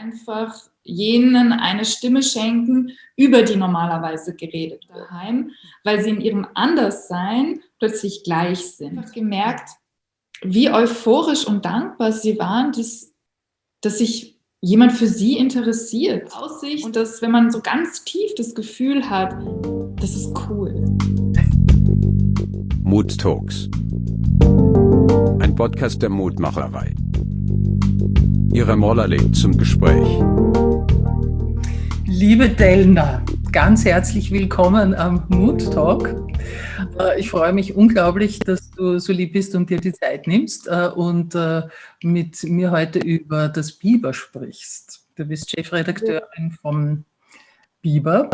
einfach jenen eine Stimme schenken, über die normalerweise geredet wird daheim, weil sie in ihrem Anderssein plötzlich gleich sind. Ich habe gemerkt, wie euphorisch und dankbar sie waren, dass, dass sich jemand für sie interessiert. Aussicht und dass, wenn man so ganz tief das Gefühl hat, das ist cool. Mood Talks. Ein Podcast der Mutmacherei. Ihre Moller lädt zum Gespräch. Liebe Delna, ganz herzlich willkommen am Mood Talk. Äh, ich freue mich unglaublich, dass du so lieb bist und dir die Zeit nimmst äh, und äh, mit mir heute über das Biber sprichst. Du bist Chefredakteurin vom Biber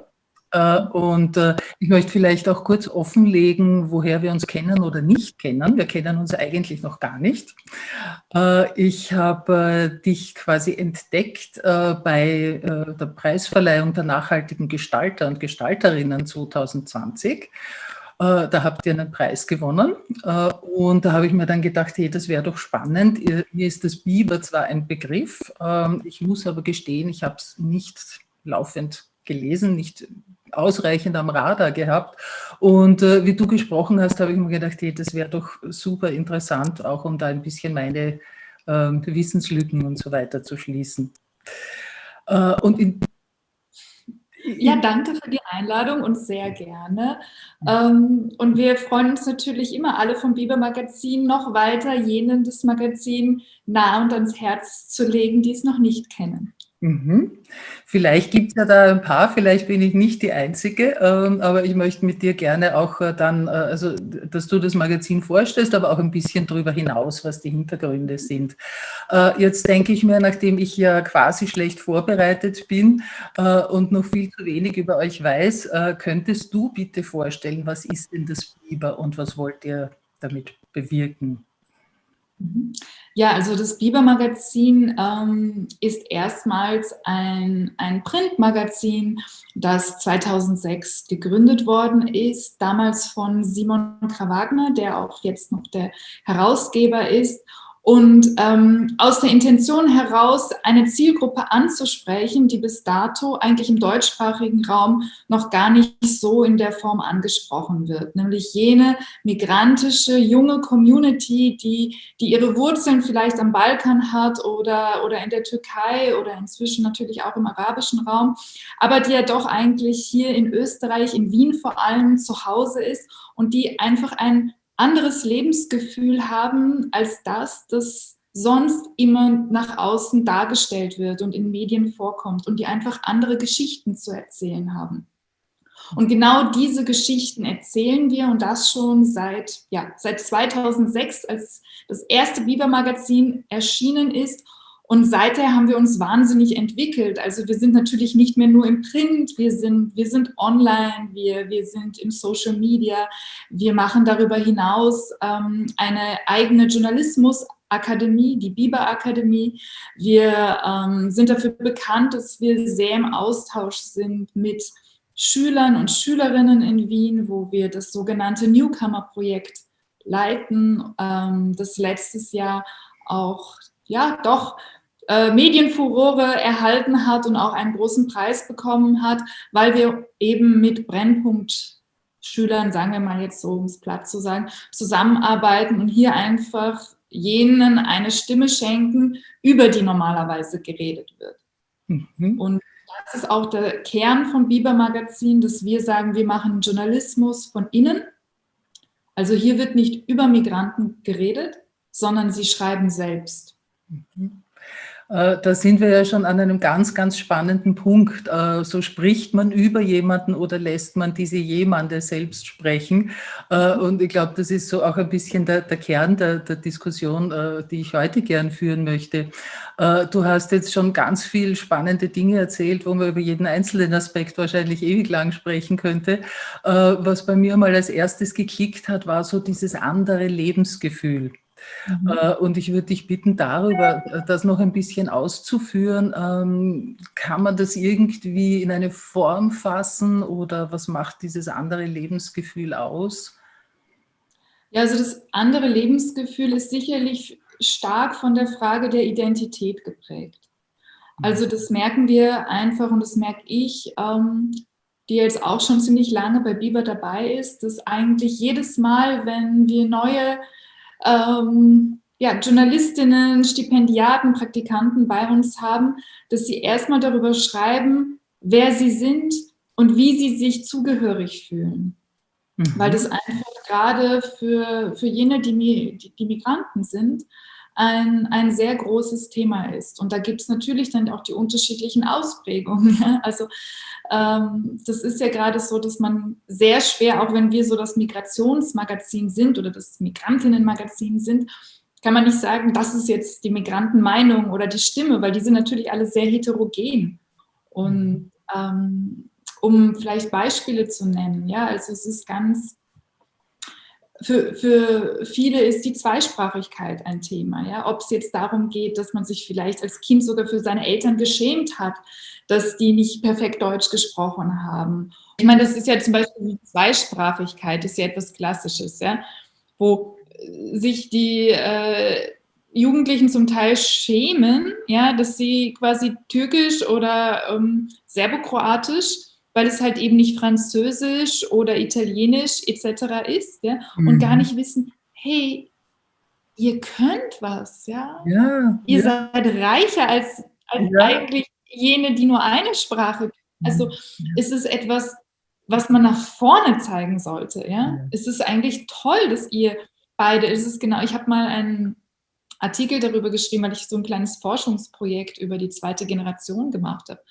und äh, ich möchte vielleicht auch kurz offenlegen, woher wir uns kennen oder nicht kennen. Wir kennen uns eigentlich noch gar nicht. Äh, ich habe dich quasi entdeckt bei der Preisverleihung der nachhaltigen Gestalter und Gestalterinnen 2020. Da habt ihr einen Preis gewonnen und da habe ich mir dann gedacht, hey, das wäre doch spannend. Mir ist das Biber zwar ein Begriff, ähm, ich muss aber gestehen, ich habe es nicht laufend gelesen, nicht ausreichend am Radar gehabt. Und äh, wie du gesprochen hast, habe ich mir gedacht, hey, das wäre doch super interessant, auch um da ein bisschen meine äh, Wissenslücken und so weiter zu schließen. Äh, und in, ja, danke für die Einladung und sehr gerne. Ähm, und wir freuen uns natürlich immer alle vom Biber Magazin noch weiter, jenen das Magazin nah und ans Herz zu legen, die es noch nicht kennen. Mhm. Vielleicht gibt es ja da ein paar, vielleicht bin ich nicht die Einzige, ähm, aber ich möchte mit dir gerne auch äh, dann, äh, also dass du das Magazin vorstellst, aber auch ein bisschen darüber hinaus, was die Hintergründe sind. Äh, jetzt denke ich mir, nachdem ich ja quasi schlecht vorbereitet bin und noch viel zu wenig über euch weiß, könntest du bitte vorstellen, was ist denn das Biber und was wollt ihr damit bewirken? Mhm. Ja, also das Biber-Magazin ähm, ist erstmals ein, ein Printmagazin, das 2006 gegründet worden ist, damals von Simon Krawagner, der auch jetzt noch der Herausgeber ist. Und ähm, aus der Intention heraus, eine Zielgruppe anzusprechen, die bis dato eigentlich im deutschsprachigen Raum noch gar nicht so in der Form angesprochen wird, nämlich jene migrantische junge Community, die, die ihre Wurzeln vielleicht am Balkan hat oder, oder in der Türkei oder inzwischen natürlich auch im arabischen Raum, aber die ja doch eigentlich hier in Österreich, in Wien vor allem zu Hause ist und die einfach ein anderes Lebensgefühl haben als das, das sonst immer nach außen dargestellt wird und in Medien vorkommt und die einfach andere Geschichten zu erzählen haben. Und genau diese Geschichten erzählen wir und das schon seit, ja, seit 2006, als das erste Biber-Magazin erschienen ist und seither haben wir uns wahnsinnig entwickelt. Also wir sind natürlich nicht mehr nur im Print, wir sind, wir sind online, wir, wir sind im Social Media. Wir machen darüber hinaus ähm, eine eigene Journalismusakademie, die Biber Akademie. Wir ähm, sind dafür bekannt, dass wir sehr im Austausch sind mit Schülern und Schülerinnen in Wien, wo wir das sogenannte Newcomer-Projekt leiten, ähm, das letztes Jahr auch ja doch äh, Medienfurore erhalten hat und auch einen großen Preis bekommen hat, weil wir eben mit Brennpunktschülern, sagen wir mal jetzt so, um es platt zu sagen, zusammenarbeiten und hier einfach jenen eine Stimme schenken, über die normalerweise geredet wird. Mhm. Und das ist auch der Kern vom Biber Magazin, dass wir sagen, wir machen Journalismus von innen. Also hier wird nicht über Migranten geredet, sondern sie schreiben selbst. Mhm. Äh, da sind wir ja schon an einem ganz, ganz spannenden Punkt. Äh, so spricht man über jemanden oder lässt man diese jemande selbst sprechen. Äh, und ich glaube, das ist so auch ein bisschen der, der Kern der, der, Diskussion, die ich heute gern führen möchte. Du hast jetzt schon ganz viel spannende Dinge erzählt, wo man über jeden einzelnen Aspekt wahrscheinlich ewig lang sprechen könnte. Was bei mir mal als erstes geklickt hat, war so dieses andere Lebensgefühl. Mhm. Äh, und ich würde dich bitten, darüber äh, das noch ein bisschen auszuführen. Ähm, kann man das irgendwie in eine Form fassen oder was macht dieses andere Lebensgefühl aus? Ja, also das andere Lebensgefühl ist sicherlich stark von der Frage der Identität geprägt. Also das merken wir einfach und das merke ich, ähm, die jetzt auch schon ziemlich lange bei Biber dabei ist, dass eigentlich jedes Mal, wenn wir neue ähm, ja, Journalistinnen, Stipendiaten, Praktikanten bei uns haben, dass sie erstmal darüber schreiben, wer sie sind und wie sie sich zugehörig fühlen. Mhm. Weil das einfach gerade für, für jene, die, die, die Migranten sind, ein, ein sehr großes Thema ist. Und da gibt es natürlich dann auch die unterschiedlichen Ausprägungen. Also das ist ja gerade so, dass man sehr schwer, auch wenn wir so das Migrationsmagazin sind oder das Migrantinnenmagazin sind, kann man nicht sagen, das ist jetzt die Migrantenmeinung oder die Stimme, weil die sind natürlich alle sehr heterogen. Und ähm, um vielleicht Beispiele zu nennen, ja, also es ist ganz für, für viele ist die Zweisprachigkeit ein Thema. Ja? Ob es jetzt darum geht, dass man sich vielleicht als Kind sogar für seine Eltern geschämt hat, dass die nicht perfekt Deutsch gesprochen haben. Ich meine, das ist ja zum Beispiel die Zweisprachigkeit, ist ja etwas Klassisches, ja? wo sich die äh, Jugendlichen zum Teil schämen, ja, dass sie quasi türkisch oder ähm, serbokroatisch weil es halt eben nicht Französisch oder Italienisch etc. ist ja? und mhm. gar nicht wissen, hey, ihr könnt was, ja, ja ihr ja. seid reicher als, als ja. eigentlich jene, die nur eine Sprache. Also ist es etwas, was man nach vorne zeigen sollte, ja. ja. Es ist eigentlich toll, dass ihr beide, es ist genau, ich habe mal einen Artikel darüber geschrieben, weil ich so ein kleines Forschungsprojekt über die zweite Generation gemacht habe.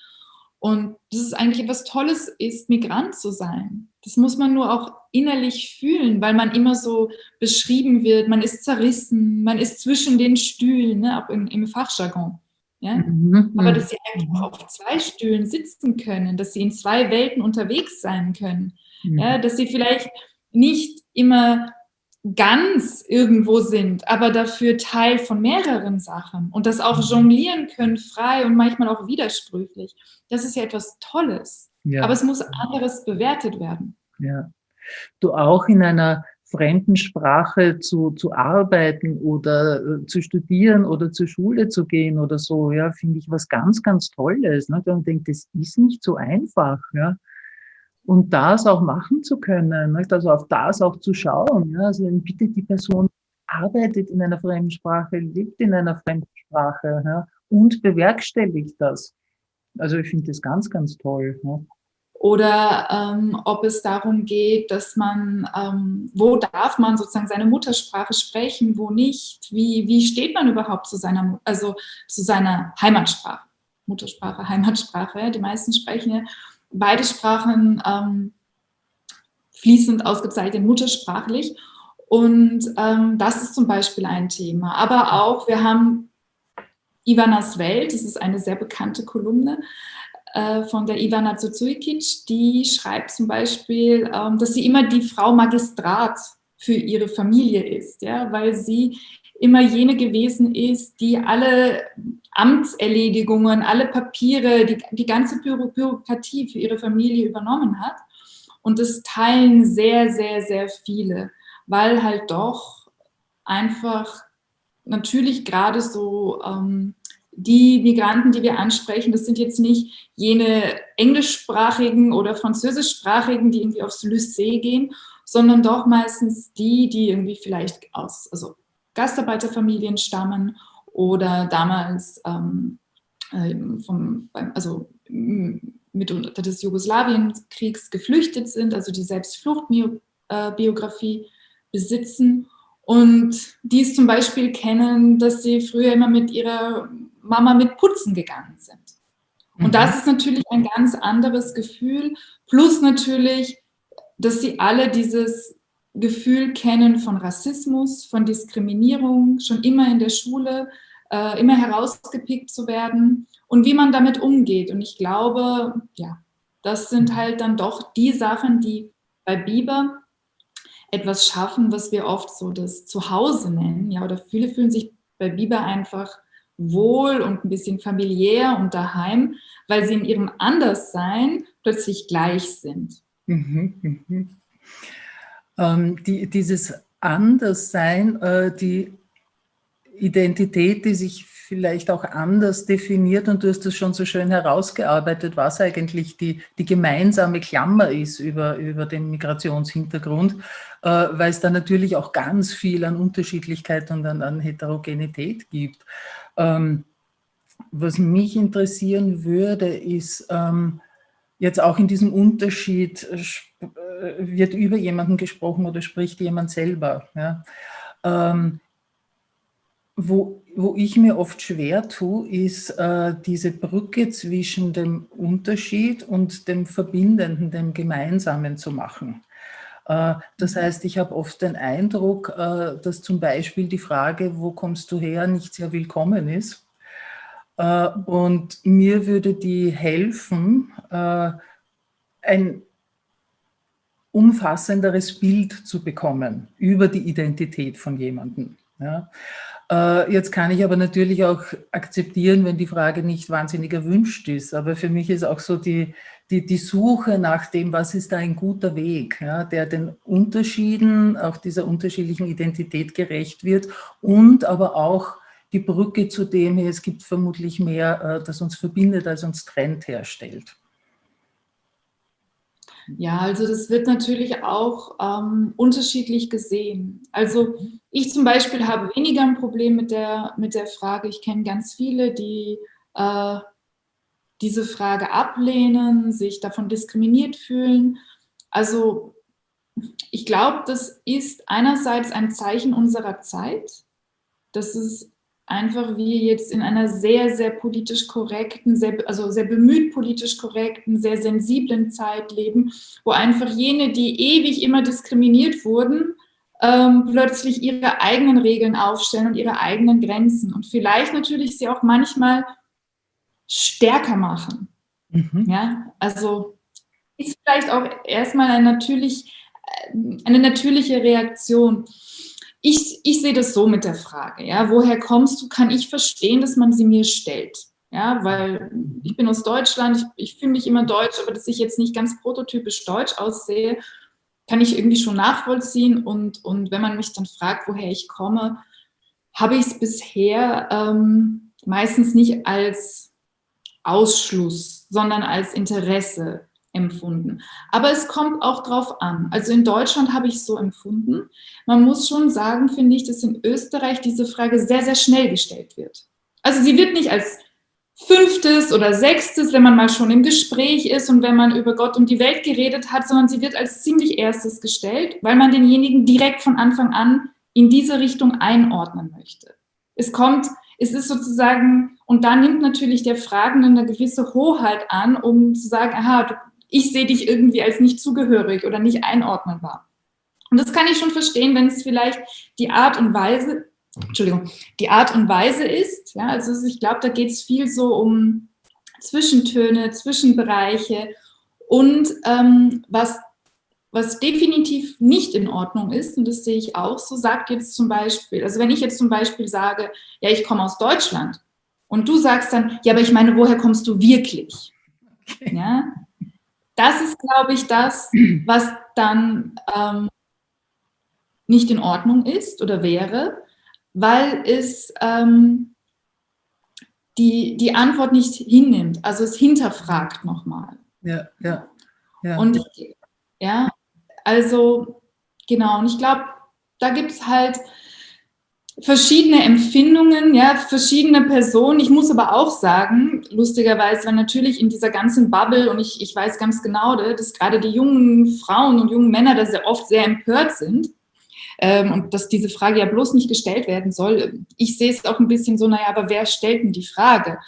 Und das ist eigentlich etwas Tolles ist, Migrant zu sein. Das muss man nur auch innerlich fühlen, weil man immer so beschrieben wird, man ist zerrissen, man ist zwischen den Stühlen, ne, auch im, im Fachjargon. Ja? Mhm. Aber dass sie eigentlich auch auf zwei Stühlen sitzen können, dass sie in zwei Welten unterwegs sein können, mhm. ja? dass sie vielleicht nicht immer ganz irgendwo sind, aber dafür Teil von mehreren Sachen und das auch mhm. jonglieren können, frei und manchmal auch widersprüchlich. Das ist ja etwas Tolles. Ja. Aber es muss anderes bewertet werden. Ja. Du auch in einer fremden Sprache zu, zu arbeiten oder äh, zu studieren oder zur Schule zu gehen oder so, ja, finde ich was ganz, ganz Tolles. Ne? Und denke, das ist nicht so einfach. Ja? Und das auch machen zu können, nicht? also auf das auch zu schauen. Ja? Also bitte die Person arbeitet in einer Fremdsprache, lebt in einer Fremdsprache ja? und bewerkstelligt das. Also ich finde das ganz, ganz toll. Ja? Oder ähm, ob es darum geht, dass man, ähm, wo darf man sozusagen seine Muttersprache sprechen, wo nicht, wie, wie steht man überhaupt zu seiner, also zu seiner Heimatsprache, Muttersprache, Heimatsprache, die meisten sprechen ja beide Sprachen ähm, fließend ausgezeichnet, muttersprachlich. Und ähm, das ist zum Beispiel ein Thema. Aber auch, wir haben Ivanas Welt, das ist eine sehr bekannte Kolumne äh, von der Ivana Zuzujkic, die schreibt zum Beispiel, ähm, dass sie immer die Frau Magistrat für ihre Familie ist, ja, weil sie immer jene gewesen ist, die alle Amtserledigungen, alle Papiere, die, die ganze Büro Bürokratie für ihre Familie übernommen hat. Und das teilen sehr, sehr, sehr viele, weil halt doch einfach natürlich gerade so ähm, die Migranten, die wir ansprechen, das sind jetzt nicht jene englischsprachigen oder französischsprachigen, die irgendwie aufs Lycée gehen, sondern doch meistens die, die irgendwie vielleicht aus, also Gastarbeiterfamilien stammen oder damals ähm, ähm vom, also mitunter des Jugoslawienkriegs geflüchtet sind, also die Selbstfluchtbiografie besitzen und dies zum Beispiel kennen, dass sie früher immer mit ihrer Mama mit Putzen gegangen sind. Und mhm. das ist natürlich ein ganz anderes Gefühl, plus natürlich, dass sie alle dieses Gefühl kennen von Rassismus, von Diskriminierung, schon immer in der Schule, äh, immer herausgepickt zu werden und wie man damit umgeht. Und ich glaube, ja, das sind halt dann doch die Sachen, die bei Biber etwas schaffen, was wir oft so das Zuhause nennen. Ja, oder viele fühlen sich bei Biber einfach wohl und ein bisschen familiär und daheim, weil sie in ihrem Anderssein plötzlich gleich sind. Mhm, mh ähm, die, dieses Anderssein, äh, die Identität, die sich vielleicht auch anders definiert und du hast das schon so schön herausgearbeitet, was eigentlich die, die gemeinsame Klammer ist über, über den Migrationshintergrund, äh, weil es da natürlich auch ganz viel an Unterschiedlichkeit und an, an Heterogenität gibt. Ähm, was mich interessieren würde, ist ähm, jetzt auch in diesem Unterschied, äh, wird über jemanden gesprochen oder spricht jemand selber. Ja? Ähm, wo, wo ich mir oft schwer tue, ist äh, diese Brücke zwischen dem Unterschied und dem Verbindenden, dem Gemeinsamen zu machen. Äh, das mhm. heißt, ich habe oft den Eindruck, äh, dass zum Beispiel die Frage, wo kommst du her, nicht sehr willkommen ist. Äh, und mir würde die helfen, ein umfassenderes Bild zu bekommen über die Identität von jemandem. Ja. Äh, jetzt kann ich aber natürlich auch akzeptieren, wenn die Frage nicht wahnsinnig erwünscht ist. Aber für mich ist auch so die, die, die Suche nach dem, was ist da ein guter Weg, ja, der den Unterschieden, auch dieser unterschiedlichen Identität gerecht wird und aber auch die Brücke zu dem, es gibt vermutlich mehr, äh, das uns verbindet, als uns trennt, herstellt. Ja, also das wird natürlich auch ähm, unterschiedlich gesehen. Also ich zum Beispiel habe weniger ein Problem mit der, mit der Frage. Ich kenne ganz viele, die äh, diese Frage ablehnen, sich davon diskriminiert fühlen. Also ich glaube, das ist einerseits ein Zeichen unserer Zeit, dass es einfach wir jetzt in einer sehr, sehr politisch korrekten, sehr, also sehr bemüht politisch korrekten, sehr sensiblen Zeit leben, wo einfach jene, die ewig immer diskriminiert wurden, ähm, plötzlich ihre eigenen Regeln aufstellen und ihre eigenen Grenzen und vielleicht natürlich sie auch manchmal stärker machen. Mhm. Ja, also ist vielleicht auch erstmal eine, natürlich, äh, eine natürliche Reaktion ich, ich sehe das so mit der Frage, ja, woher kommst du, kann ich verstehen, dass man sie mir stellt. Ja, weil ich bin aus Deutschland, ich, ich fühle mich immer deutsch, aber dass ich jetzt nicht ganz prototypisch deutsch aussehe, kann ich irgendwie schon nachvollziehen. Und, und wenn man mich dann fragt, woher ich komme, habe ich es bisher ähm, meistens nicht als Ausschluss, sondern als Interesse empfunden. Aber es kommt auch drauf an. Also in Deutschland habe ich es so empfunden. Man muss schon sagen, finde ich, dass in Österreich diese Frage sehr, sehr schnell gestellt wird. Also sie wird nicht als fünftes oder sechstes, wenn man mal schon im Gespräch ist und wenn man über Gott und die Welt geredet hat, sondern sie wird als ziemlich erstes gestellt, weil man denjenigen direkt von Anfang an in diese Richtung einordnen möchte. Es kommt, es ist sozusagen, und da nimmt natürlich der Fragende eine gewisse Hoheit an, um zu sagen, aha, du, ich sehe dich irgendwie als nicht zugehörig oder nicht einordnenbar. Und das kann ich schon verstehen, wenn es vielleicht die Art und Weise, Entschuldigung, die Art und Weise ist. Ja, also ich glaube, da geht es viel so um Zwischentöne, Zwischenbereiche und ähm, was, was definitiv nicht in Ordnung ist, und das sehe ich auch so, sagt jetzt zum Beispiel, also wenn ich jetzt zum Beispiel sage, ja, ich komme aus Deutschland und du sagst dann, ja, aber ich meine, woher kommst du wirklich? Okay. Ja, das ist, glaube ich, das, was dann ähm, nicht in Ordnung ist oder wäre, weil es ähm, die, die Antwort nicht hinnimmt, also es hinterfragt nochmal. Ja, ja, ja. Und ja, also genau, und ich glaube, da gibt es halt verschiedene Empfindungen, ja, verschiedene Personen. Ich muss aber auch sagen, lustigerweise, weil natürlich in dieser ganzen Bubble, und ich, ich weiß ganz genau, dass gerade die jungen Frauen und jungen Männer da sehr oft sehr empört sind ähm, und dass diese Frage ja bloß nicht gestellt werden soll. Ich sehe es auch ein bisschen so, naja, aber wer stellt denn die Frage?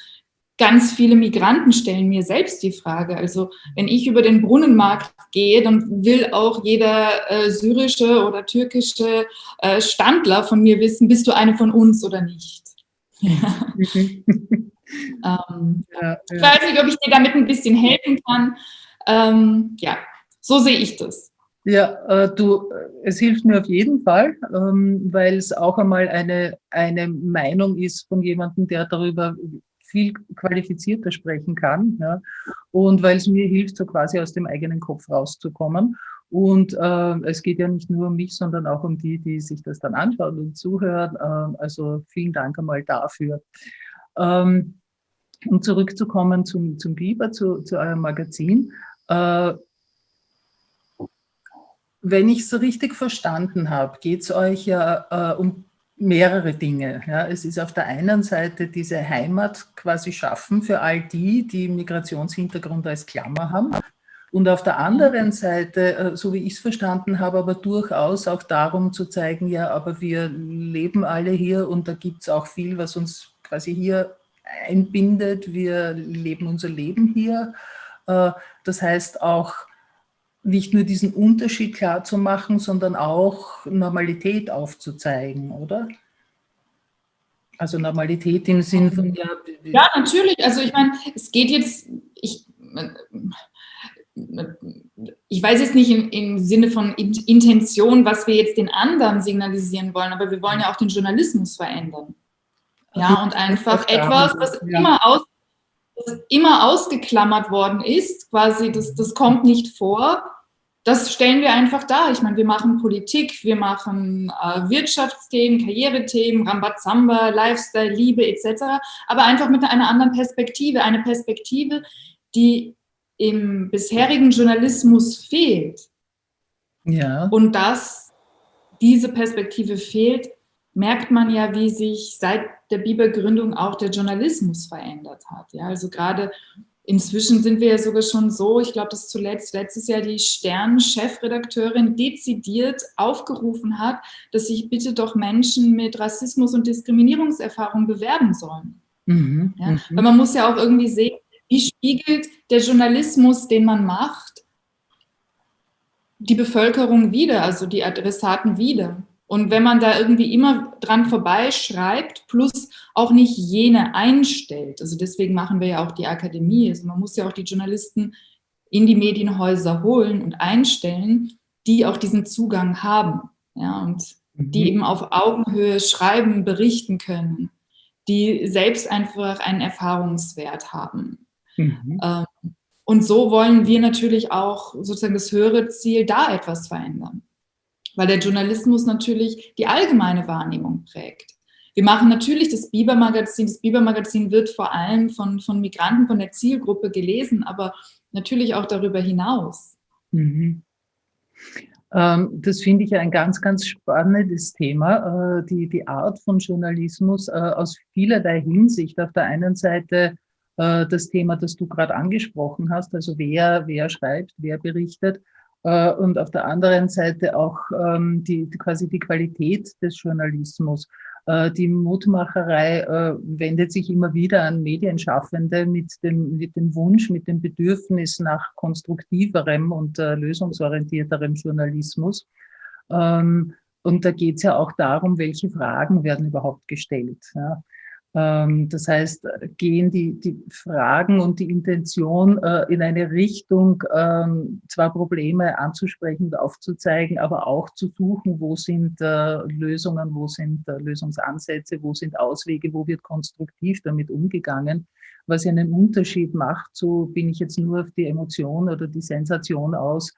Ganz viele Migranten stellen mir selbst die Frage. Also wenn ich über den Brunnenmarkt gehe, dann will auch jeder äh, syrische oder türkische äh, Standler von mir wissen, bist du eine von uns oder nicht? Ja. Mhm. ähm, ja, ja. Ich weiß nicht, ob ich dir damit ein bisschen helfen kann. Ähm, ja, so sehe ich das. Ja, äh, du, es hilft mir auf jeden Fall, ähm, weil es auch einmal eine, eine Meinung ist von jemandem, der darüber viel qualifizierter sprechen kann. Ja, und weil es mir hilft, so quasi aus dem eigenen Kopf rauszukommen. Und äh, es geht ja nicht nur um mich, sondern auch um die, die sich das dann anschauen und zuhören. Äh, also vielen Dank einmal dafür. Ähm, um zurückzukommen zum, zum Biber, zu, zu eurem Magazin. Äh, wenn ich es richtig verstanden habe, geht es euch ja äh, um mehrere Dinge. Ja, es ist auf der einen Seite diese Heimat quasi schaffen für all die, die Migrationshintergrund als Klammer haben. Und auf der anderen Seite, äh, so wie ich es verstanden habe, aber durchaus auch darum zu zeigen, ja, aber wir leben alle hier und da gibt es auch viel, was uns quasi hier einbindet. Wir leben unser Leben hier. Äh, das heißt auch, nicht nur diesen Unterschied klar zu machen, sondern auch Normalität aufzuzeigen, oder? Also Normalität im Sinn von ja. Ja, natürlich. Also ich meine, es geht jetzt, ich, ich weiß jetzt nicht im, im Sinne von Intention, was wir jetzt den anderen signalisieren wollen, aber wir wollen ja auch den Journalismus verändern. Ja, und einfach etwas, was immer, aus, was immer ausgeklammert worden ist, quasi, das, das kommt nicht vor, das stellen wir einfach dar. Ich meine, wir machen Politik, wir machen äh, Wirtschaftsthemen, Karrierethemen, Rambazamba, Lifestyle, Liebe etc., aber einfach mit einer anderen Perspektive. Eine Perspektive, die im bisherigen Journalismus fehlt. Ja. Und dass diese Perspektive fehlt, merkt man ja, wie sich seit der Bibelgründung auch der Journalismus verändert hat. Ja, also gerade Inzwischen sind wir ja sogar schon so, ich glaube, dass zuletzt letztes Jahr die Stern-Chefredakteurin dezidiert aufgerufen hat, dass sich bitte doch Menschen mit Rassismus und Diskriminierungserfahrung bewerben sollen. Mhm, ja? Mhm. Weil man muss ja auch irgendwie sehen, wie spiegelt der Journalismus, den man macht, die Bevölkerung wieder, also die Adressaten wieder. Und wenn man da irgendwie immer dran vorbeischreibt, plus auch nicht jene einstellt, also deswegen machen wir ja auch die Akademie, also man muss ja auch die Journalisten in die Medienhäuser holen und einstellen, die auch diesen Zugang haben, ja, und mhm. die eben auf Augenhöhe schreiben, berichten können, die selbst einfach einen Erfahrungswert haben. Mhm. Ähm, und so wollen wir natürlich auch sozusagen das höhere Ziel da etwas verändern weil der Journalismus natürlich die allgemeine Wahrnehmung prägt. Wir machen natürlich das Biber-Magazin. Das Biber-Magazin wird vor allem von, von Migranten, von der Zielgruppe gelesen, aber natürlich auch darüber hinaus. Mhm. Ähm, das finde ich ein ganz, ganz spannendes Thema, äh, die, die Art von Journalismus äh, aus vielerlei Hinsicht. Auf der einen Seite äh, das Thema, das du gerade angesprochen hast, also wer, wer schreibt, wer berichtet, äh, und auf der anderen Seite auch ähm, die, quasi die Qualität des Journalismus. Äh, die Mutmacherei äh, wendet sich immer wieder an Medienschaffende mit dem, mit dem Wunsch, mit dem Bedürfnis nach konstruktiverem und lösungsorientierterem Journalismus. Ähm, und da geht es ja auch darum, welche Fragen werden überhaupt gestellt. Ja. Ähm, das heißt, gehen die, die Fragen und die Intention äh, in eine Richtung, ähm, zwar Probleme anzusprechen und aufzuzeigen, aber auch zu suchen, wo sind äh, Lösungen, wo sind äh, Lösungsansätze, wo sind Auswege, wo wird konstruktiv damit umgegangen, was einen Unterschied macht, so bin ich jetzt nur auf die Emotion oder die Sensation aus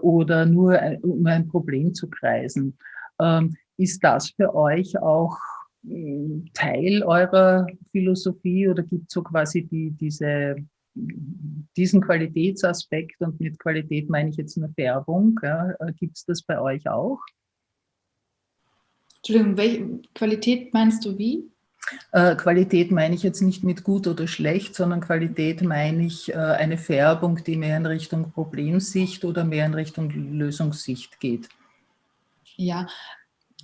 oder nur um ein Problem zu kreisen. Ähm, ist das für euch auch Teil eurer Philosophie oder gibt es so quasi die, diese, diesen Qualitätsaspekt und mit Qualität meine ich jetzt eine Färbung, ja, gibt es das bei euch auch? Entschuldigung, welche Qualität meinst du wie? Äh, Qualität meine ich jetzt nicht mit gut oder schlecht, sondern Qualität meine ich äh, eine Färbung, die mehr in Richtung Problemsicht oder mehr in Richtung Lösungssicht geht. Ja,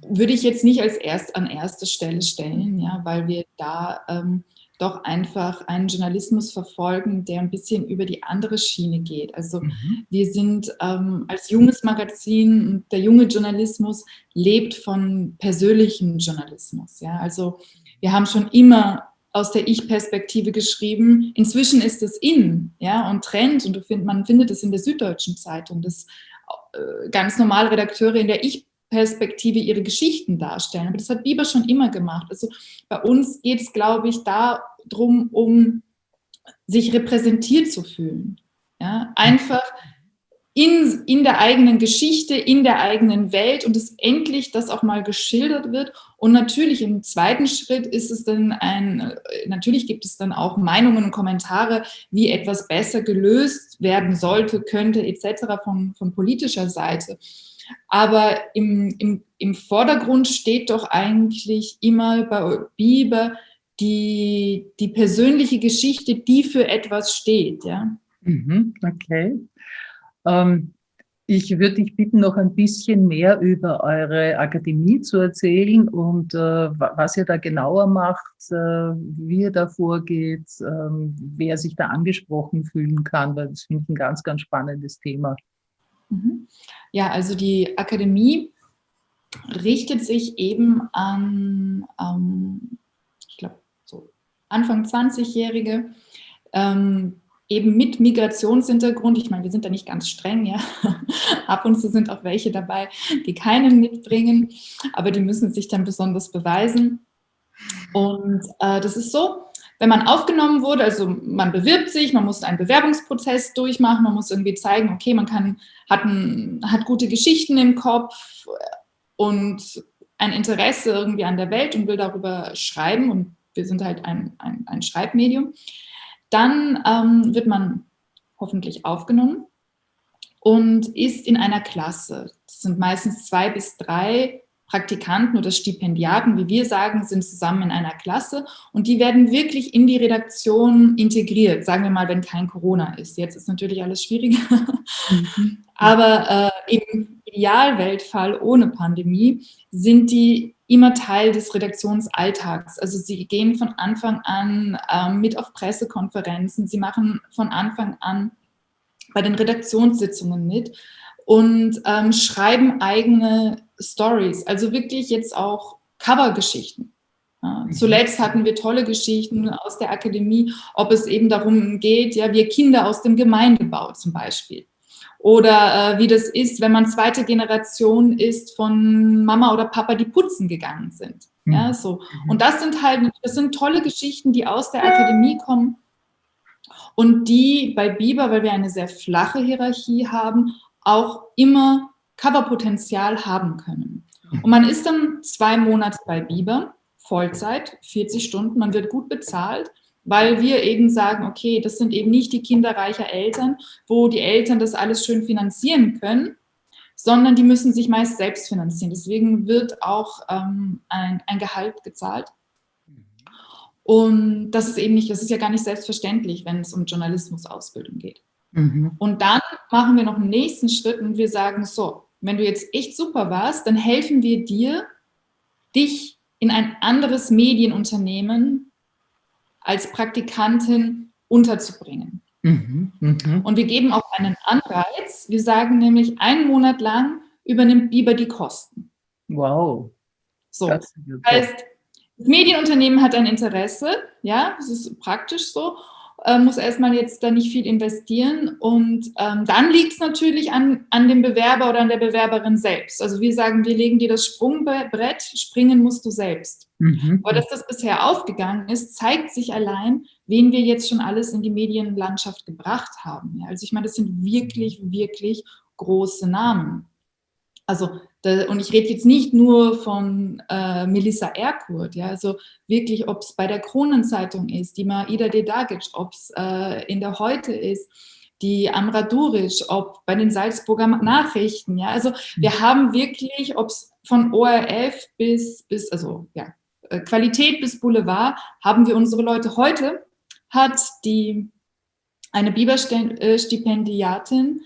würde ich jetzt nicht als erst an erste Stelle stellen, ja, weil wir da ähm, doch einfach einen Journalismus verfolgen, der ein bisschen über die andere Schiene geht. Also mhm. wir sind ähm, als junges Magazin, der junge Journalismus lebt von persönlichem Journalismus. Ja? Also wir haben schon immer aus der Ich-Perspektive geschrieben. Inzwischen ist es in ja, und Trend und find, man findet es in der Süddeutschen Zeitung, dass äh, ganz normale Redakteure in der Ich-Perspektive Perspektive ihre Geschichten darstellen. Aber das hat Bieber schon immer gemacht. Also bei uns geht es, glaube ich, darum, um sich repräsentiert zu fühlen. Ja? Einfach in, in der eigenen Geschichte, in der eigenen Welt und es endlich das auch mal geschildert wird. Und natürlich im zweiten Schritt ist es dann ein, natürlich gibt es dann auch Meinungen und Kommentare, wie etwas besser gelöst werden sollte, könnte etc. von, von politischer Seite. Aber im, im, im Vordergrund steht doch eigentlich immer bei Bieber die, die persönliche Geschichte, die für etwas steht. Ja? Mhm, okay. Ähm, ich würde dich bitten, noch ein bisschen mehr über eure Akademie zu erzählen und äh, was ihr da genauer macht, äh, wie ihr da vorgeht, äh, wer sich da angesprochen fühlen kann, weil das finde ich ein ganz, ganz spannendes Thema. Mhm. Ja, also die Akademie richtet sich eben an, ähm, ich glaube, so Anfang 20-Jährige, ähm, eben mit Migrationshintergrund. Ich meine, wir sind da nicht ganz streng, ja. Ab und zu sind auch welche dabei, die keinen mitbringen, aber die müssen sich dann besonders beweisen. Und äh, das ist so, wenn man aufgenommen wurde, also man bewirbt sich, man muss einen Bewerbungsprozess durchmachen, man muss irgendwie zeigen, okay, man kann, hat, ein, hat gute Geschichten im Kopf und ein Interesse irgendwie an der Welt und will darüber schreiben und wir sind halt ein, ein, ein Schreibmedium. Dann ähm, wird man hoffentlich aufgenommen und ist in einer Klasse. Das sind meistens zwei bis drei Praktikanten oder Stipendiaten, wie wir sagen, sind zusammen in einer Klasse und die werden wirklich in die Redaktion integriert, sagen wir mal, wenn kein Corona ist. Jetzt ist natürlich alles schwieriger, mhm. aber äh, im Idealweltfall ohne Pandemie sind die immer Teil des Redaktionsalltags. Also sie gehen von Anfang an ähm, mit auf Pressekonferenzen, sie machen von Anfang an bei den Redaktionssitzungen mit und ähm, schreiben eigene Stories, also wirklich jetzt auch Covergeschichten. Ja, mhm. zuletzt hatten wir tolle Geschichten aus der Akademie, ob es eben darum geht, ja, wir Kinder aus dem Gemeindebau zum Beispiel oder äh, wie das ist, wenn man zweite Generation ist von Mama oder Papa, die putzen gegangen sind. Ja, mhm. so. Mhm. Und das sind halt, das sind tolle Geschichten, die aus der Akademie kommen und die bei Biber, weil wir eine sehr flache Hierarchie haben, auch immer Coverpotenzial haben können. Und man ist dann zwei Monate bei Biber, Vollzeit, 40 Stunden, man wird gut bezahlt weil wir eben sagen, okay, das sind eben nicht die Kinder reicher Eltern, wo die Eltern das alles schön finanzieren können, sondern die müssen sich meist selbst finanzieren. Deswegen wird auch ähm, ein, ein Gehalt gezahlt. Und das ist eben nicht, das ist ja gar nicht selbstverständlich, wenn es um Journalismusausbildung geht. Mhm. Und dann machen wir noch einen nächsten Schritt und wir sagen, so, wenn du jetzt echt super warst, dann helfen wir dir, dich in ein anderes Medienunternehmen als Praktikantin unterzubringen. Mhm, mh. Und wir geben auch einen Anreiz. Wir sagen nämlich, einen Monat lang übernimmt Biber die Kosten. Wow. So, das heißt, das Medienunternehmen hat ein Interesse, ja, das ist praktisch so äh, muss erstmal jetzt da nicht viel investieren. Und ähm, dann liegt es natürlich an, an dem Bewerber oder an der Bewerberin selbst. Also wir sagen, wir legen dir das Sprungbrett, springen musst du selbst. Mhm. Aber dass das bisher aufgegangen ist, zeigt sich allein, wen wir jetzt schon alles in die Medienlandschaft gebracht haben. Ja, also ich meine, das sind wirklich, wirklich große Namen. Also und ich rede jetzt nicht nur von äh, Melissa Erkurt, ja, also wirklich, ob es bei der Kronenzeitung ist, die Maida Dedagic, ob es äh, in der Heute ist, die Amra Duric, ob bei den Salzburger Nachrichten, ja, also wir mhm. haben wirklich, ob es von ORF bis, bis, also ja, äh, Qualität bis Boulevard, haben wir unsere Leute. Heute hat die eine Biberstipendiatin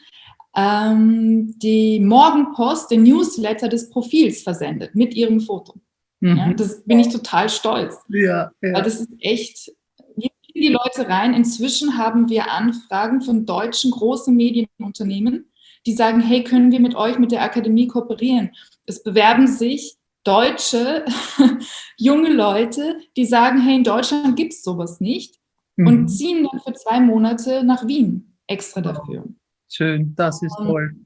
ähm, die Morgenpost, den Newsletter des Profils versendet mit ihrem Foto. Mhm. Ja, das bin ich total stolz. Ja, ja. Weil das ist echt, wir gehen die Leute rein. Inzwischen haben wir Anfragen von deutschen großen Medienunternehmen, die sagen, hey, können wir mit euch, mit der Akademie kooperieren? Es bewerben sich deutsche junge Leute, die sagen, hey, in Deutschland gibt es sowas nicht mhm. und ziehen dann für zwei Monate nach Wien extra dafür. Schön, das ist toll.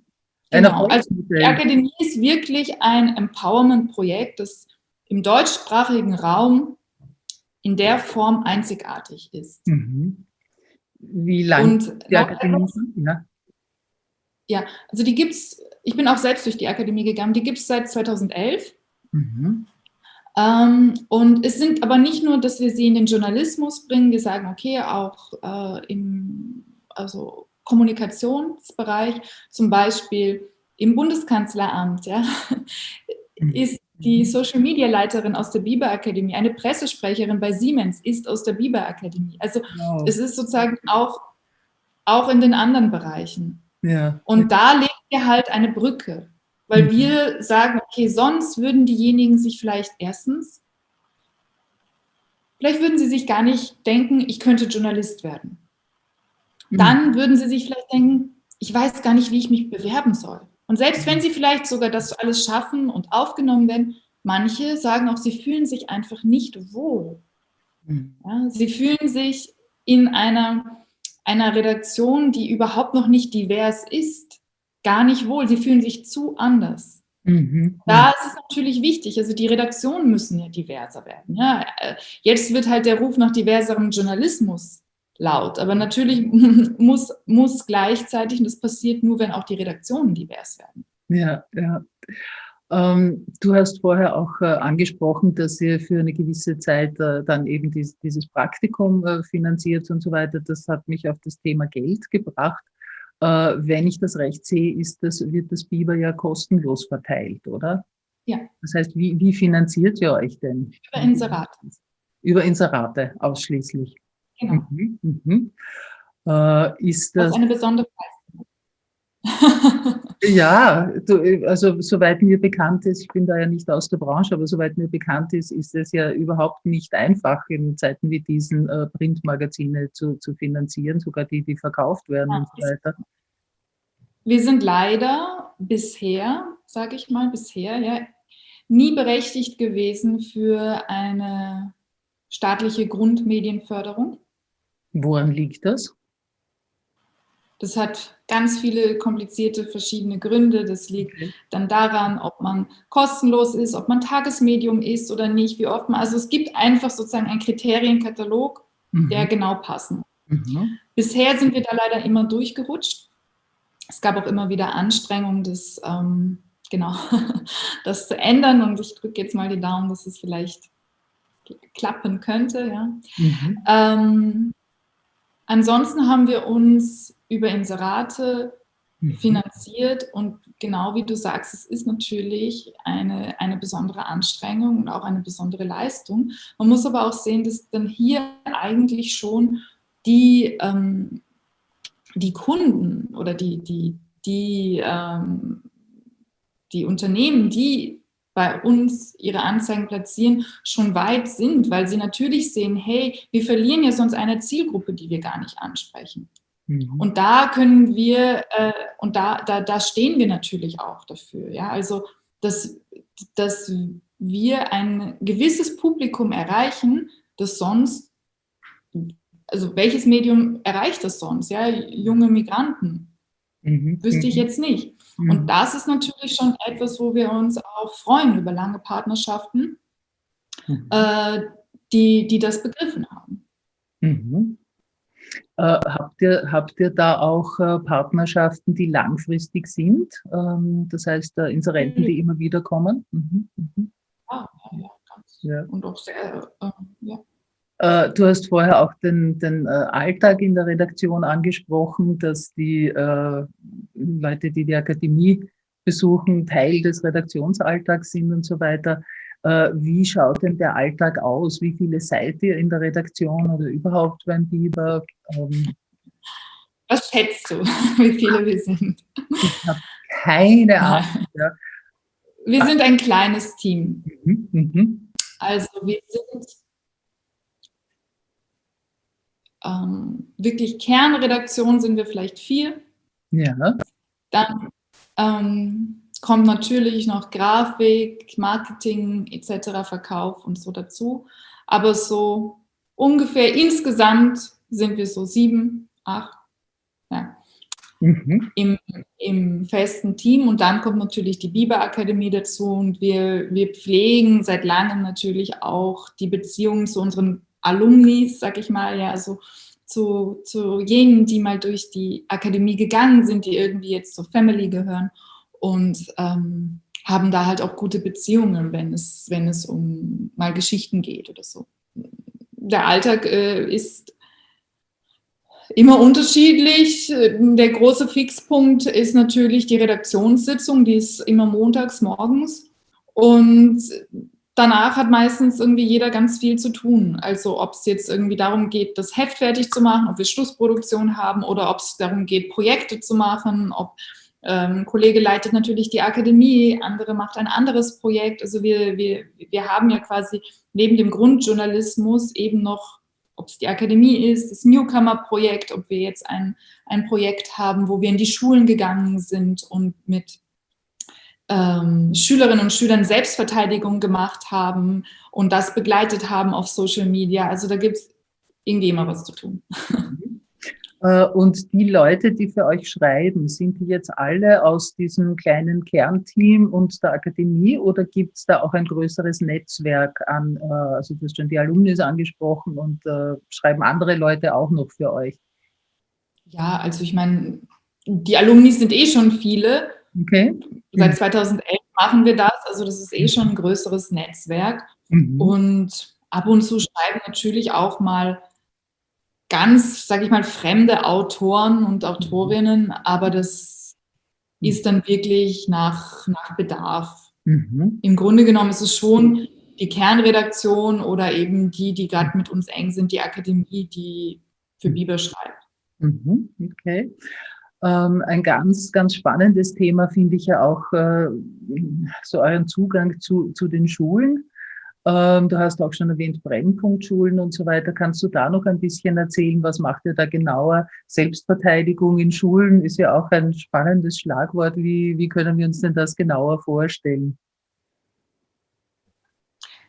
Genau, also die Akademie ist wirklich ein Empowerment-Projekt, das im deutschsprachigen Raum in der Form einzigartig ist. Mhm. Wie lange die Akademie? Ja. Ja, also die gibt es, ich bin auch selbst durch die Akademie gegangen, die gibt es seit 2011. Mhm. Ähm, und es sind aber nicht nur, dass wir sie in den Journalismus bringen, wir sagen, okay, auch äh, im also Kommunikationsbereich, zum Beispiel im Bundeskanzleramt, ja, mhm. ist die Social Media Leiterin aus der Biber Akademie, eine Pressesprecherin bei Siemens ist aus der Biber Akademie. Also wow. es ist sozusagen auch, auch in den anderen Bereichen. Ja. Und da legen wir halt eine Brücke. Weil mhm. wir sagen, okay, sonst würden diejenigen sich vielleicht erstens, vielleicht würden sie sich gar nicht denken, ich könnte Journalist werden. Mhm. Dann würden sie sich vielleicht denken, ich weiß gar nicht, wie ich mich bewerben soll. Und selbst wenn mhm. sie vielleicht sogar das alles schaffen und aufgenommen werden, manche sagen auch, sie fühlen sich einfach nicht wohl. Mhm. Ja, sie fühlen sich in einer, einer Redaktion, die überhaupt noch nicht divers ist, gar nicht wohl. Sie fühlen sich zu anders. Mhm. Da ist es natürlich wichtig, also die Redaktionen müssen ja diverser werden. Ja. Äh, jetzt wird halt der Ruf nach diverserem Journalismus laut, aber natürlich muss, muss gleichzeitig, und das passiert nur, wenn auch die Redaktionen divers werden. Ja, ja. Ähm, du hast vorher auch äh, angesprochen, dass ihr für eine gewisse Zeit äh, dann eben dies, dieses Praktikum äh, finanziert und so weiter. Das hat mich auf das Thema Geld gebracht. Äh, wenn ich das recht sehe, ist das, wird das Biber ja kostenlos verteilt, oder? Ja. Das heißt, wie, wie finanziert ihr euch denn? Über Inserate. Über Inserate ausschließlich. Genau. Mhm, mhm. Äh, ist das, das ist eine besondere ja, du, also soweit mir bekannt ist, ich bin da ja nicht aus der Branche, aber soweit mir bekannt ist, ist es ja überhaupt nicht einfach, in Zeiten wie diesen äh, Printmagazine zu, zu finanzieren, sogar die, die verkauft werden ja, und so weiter. Wir sind leider bisher, sage ich mal, bisher ja, nie berechtigt gewesen für eine staatliche Grundmedienförderung. Woran liegt das? Das hat ganz viele komplizierte verschiedene Gründe. Das liegt dann daran, ob man kostenlos ist, ob man Tagesmedium ist oder nicht, wie oft man. Also es gibt einfach sozusagen einen Kriterienkatalog, mhm. der genau passen. Mhm. Bisher sind wir da leider immer durchgerutscht. Es gab auch immer wieder Anstrengungen, das, ähm, genau, das zu ändern. Und ich drücke jetzt mal die Daumen, dass es vielleicht klappen könnte. Ja. Mhm. Ähm, ansonsten haben wir uns über Inserate mhm. finanziert und genau wie du sagst, es ist natürlich eine, eine besondere Anstrengung und auch eine besondere Leistung. Man muss aber auch sehen, dass dann hier eigentlich schon die, ähm, die Kunden oder die, die, die, ähm, die Unternehmen, die bei uns ihre Anzeigen platzieren, schon weit sind, weil sie natürlich sehen, hey, wir verlieren ja sonst eine Zielgruppe, die wir gar nicht ansprechen. Mhm. Und da können wir, äh, und da, da, da stehen wir natürlich auch dafür. Ja? Also, dass, dass wir ein gewisses Publikum erreichen, das sonst, also welches Medium erreicht das sonst? Ja? Junge Migranten. Mhm. Wüsste ich mhm. jetzt nicht. Mhm. Und das ist natürlich schon etwas, wo wir uns auch freuen über lange Partnerschaften, mhm. äh, die, die das begriffen haben. Mhm. Äh, habt, ihr, habt ihr da auch äh, Partnerschaften, die langfristig sind? Ähm, das heißt, äh, Inserenten, die immer wieder kommen? Mhm. Mhm. Ah, ja, ja, ganz. Ja. Und auch sehr, äh, ja. Äh, du hast vorher auch den, den äh, Alltag in der Redaktion angesprochen, dass die äh, Leute, die die Akademie besuchen, Teil des Redaktionsalltags sind und so weiter. Äh, wie schaut denn der Alltag aus? Wie viele seid ihr in der Redaktion oder überhaupt beim Biber? Ähm, Was schätzt du, wie viele wir sind? Ich habe keine Ahnung. Ja. Wir sind ein kleines Team. Mhm, mhm. Also wir sind ähm, wirklich Kernredaktion sind wir vielleicht vier. Ja. Dann ähm, kommt natürlich noch Grafik, Marketing etc., Verkauf und so dazu. Aber so ungefähr insgesamt sind wir so sieben, acht ja, mhm. im, im festen Team. Und dann kommt natürlich die Biber Akademie dazu und wir, wir pflegen seit langem natürlich auch die Beziehungen zu unseren Alumnis, sag ich mal, ja, also zu, zu jenen, die mal durch die Akademie gegangen sind, die irgendwie jetzt zur Family gehören und ähm, haben da halt auch gute Beziehungen, wenn es, wenn es um mal Geschichten geht oder so. Der Alltag äh, ist immer unterschiedlich. Der große Fixpunkt ist natürlich die Redaktionssitzung, die ist immer montags morgens. Und danach hat meistens irgendwie jeder ganz viel zu tun. Also ob es jetzt irgendwie darum geht, das Heft fertig zu machen, ob wir Schlussproduktion haben oder ob es darum geht, Projekte zu machen, ob ähm, Kollege leitet natürlich die Akademie, andere macht ein anderes Projekt. Also wir, wir, wir haben ja quasi neben dem Grundjournalismus eben noch, ob es die Akademie ist, das Newcomer-Projekt, ob wir jetzt ein, ein Projekt haben, wo wir in die Schulen gegangen sind und mit ähm, Schülerinnen und Schülern Selbstverteidigung gemacht haben und das begleitet haben auf Social Media. Also da gibt es irgendwie immer was zu tun. Äh, und die Leute, die für euch schreiben, sind die jetzt alle aus diesem kleinen Kernteam und der Akademie oder gibt es da auch ein größeres Netzwerk an, äh, also du hast schon die Alumnis angesprochen und äh, schreiben andere Leute auch noch für euch? Ja, also ich meine, die Alumni sind eh schon viele. Okay. Seit 2011 machen wir das, also das ist eh schon ein größeres Netzwerk. Mhm. Und ab und zu schreiben natürlich auch mal ganz, sage ich mal, fremde Autoren und Autorinnen, aber das ist dann wirklich nach, nach Bedarf. Mhm. Im Grunde genommen ist es schon die Kernredaktion oder eben die, die gerade mit uns eng sind, die Akademie, die für mhm. Biber schreibt. Mhm. Okay. Ähm, ein ganz, ganz spannendes Thema finde ich ja auch äh, so euren Zugang zu, zu den Schulen. Ähm, du hast auch schon erwähnt Brennpunktschulen und so weiter. Kannst du da noch ein bisschen erzählen, was macht ihr da genauer? Selbstverteidigung in Schulen ist ja auch ein spannendes Schlagwort. Wie, wie können wir uns denn das genauer vorstellen?